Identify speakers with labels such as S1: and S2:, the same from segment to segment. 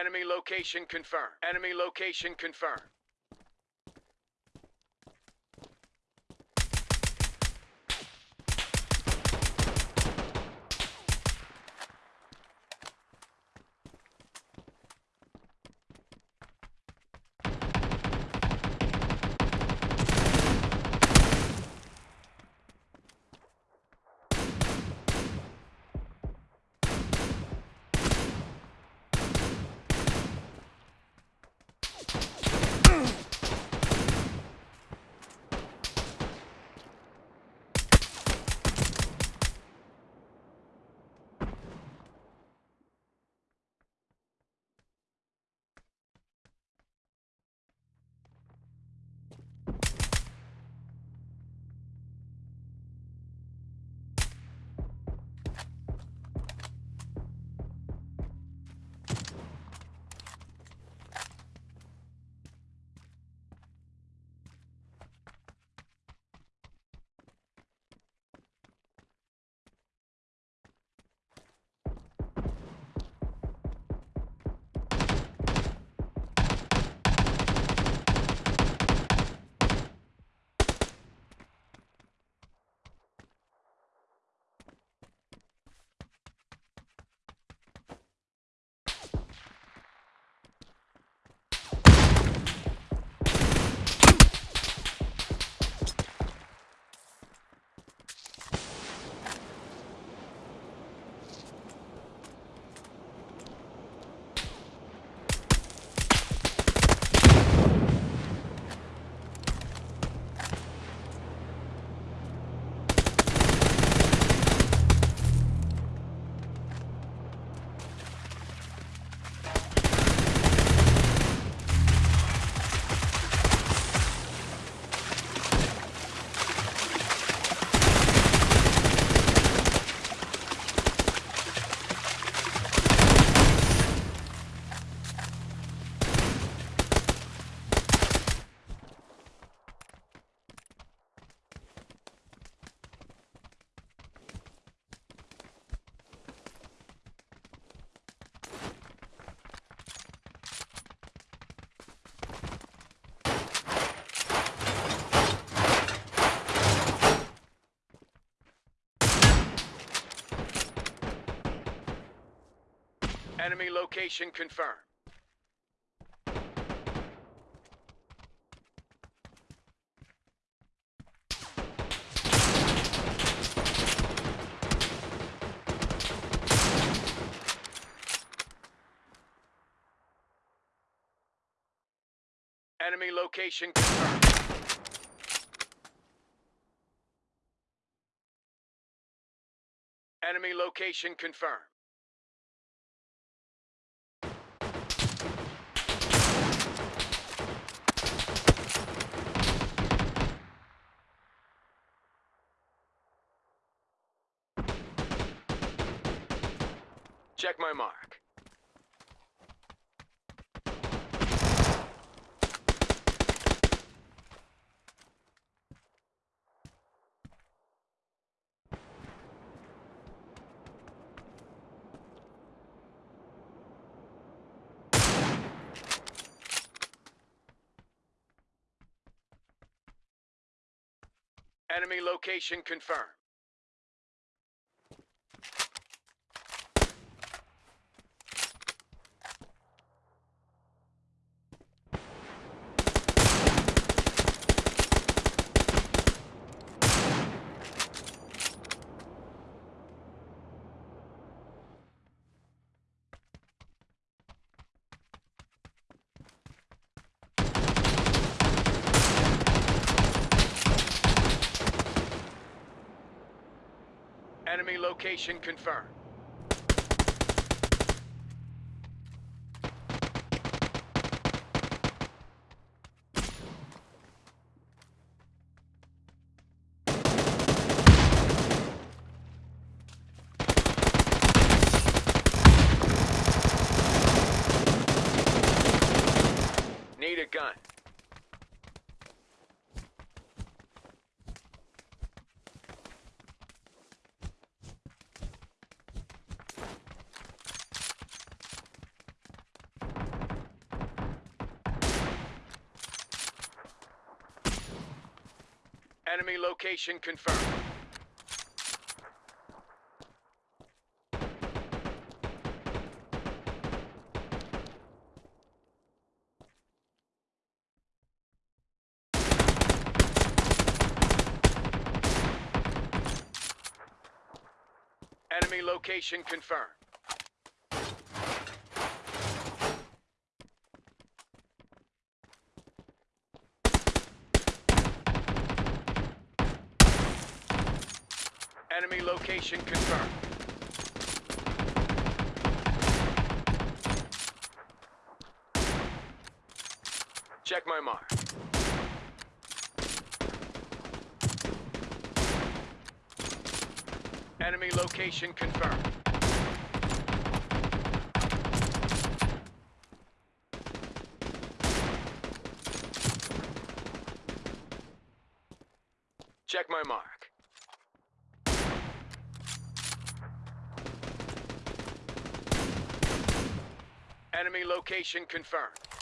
S1: Enemy location confirmed. Enemy location confirmed. Enemy location confirmed. Enemy location confirmed. Enemy location confirmed. Check my mark. Enemy location confirmed. Enemy location confirmed. Need a gun. Enemy location confirmed. Enemy location confirmed. Enemy location confirmed. Check my mark. Enemy location confirmed. Check my mark. Enemy location confirmed.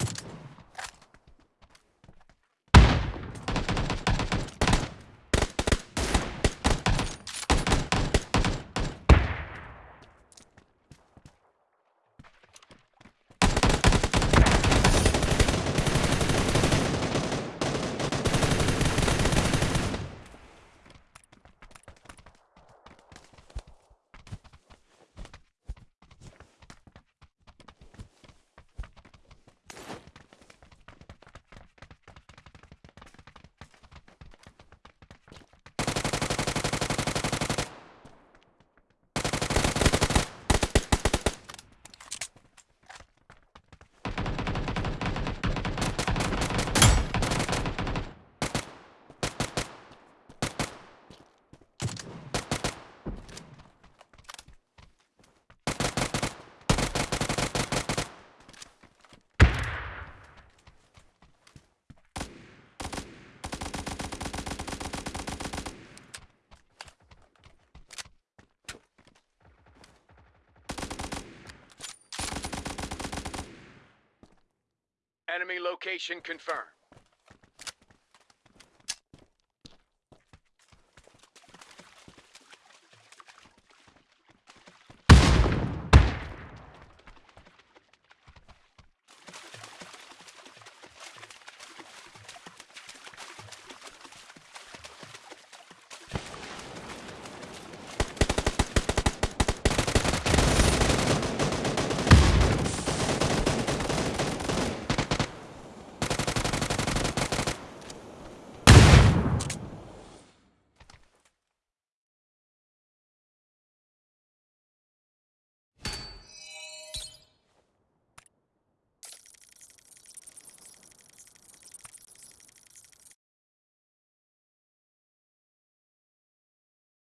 S1: Enemy location confirmed.